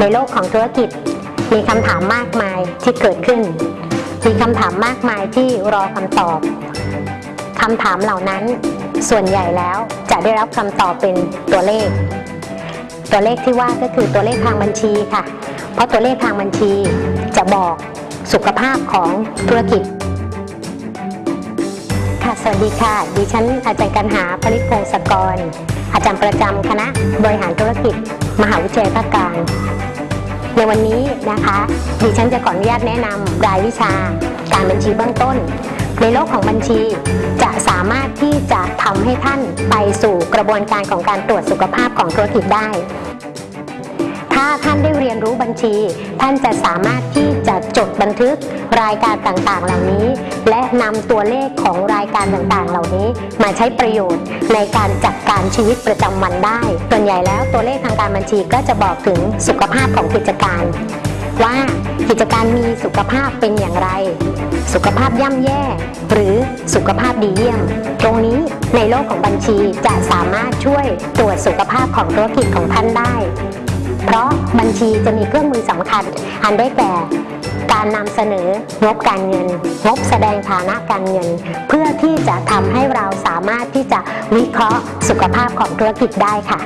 ในโลกของธุรกิจ มีคำถามมากมายที่เกิดขึ้น มีคำถามมากมายที่รอคำตอบคำถามเหล่านั้น ส่วนใหญ่แล้วจะได้รับคำตอบเป็นตัวเลข ตัวเลขที่ว่าก็คือตัวเลขทางบัญชีค่ะ เพราะตัวเลขทางบัญชีจะบอกสุขภาพของธุรกิจค่ะสวัสดีค่ะ ดิฉันอาจารย์กันหาผลิตพงศกร อาจารย์ประจำคณะบริหารธุรกิจ มหาวิทยาลัยภาคกลาง ในวันนี้นะคะดิฉันจะขออนุญาตแนะนำรายวิชาการบัญชีเบื้องต้น ในโลกของบัญชีจะสามารถที่จะทำให้ท่านไปสู่กระบวนการของการตรวจสุขภาพของธุรกิจได้ ถ้าท่านได้เรียนรู้บัญชี ท่านจะสามารถที่จะจดบันทึกรายการต่างๆ เหล่านี้ และนำตัวเลขของรายการต่างๆ เหล่านี้มาใช้ประโยชน์ในการจัดการชีวิตประจำวันได้ส่วนใหญ่แล้วตัวเลขทางการบัญชีก็จะบอกถึงสุขภาพของกิจการ ว่ากิจการมีสุขภาพเป็นอย่างไร สุขภาพย่ำแย่ หรือสุขภาพดีเยี่ยม ตรงนี้ในโลกของบัญชีจะสามารถช่วยตรวจสุขภาพของธุรกิจของท่านได้ บัญชีจะมีเครื่องมือสำคัญ อันได้แก่ การนำเสนองบการเงิน งบแสดงฐานะการเงิน เพื่อที่จะทำให้เราสามารถที่จะวิเคราะห์สุขภาพของธุรกิจได้ค่ะ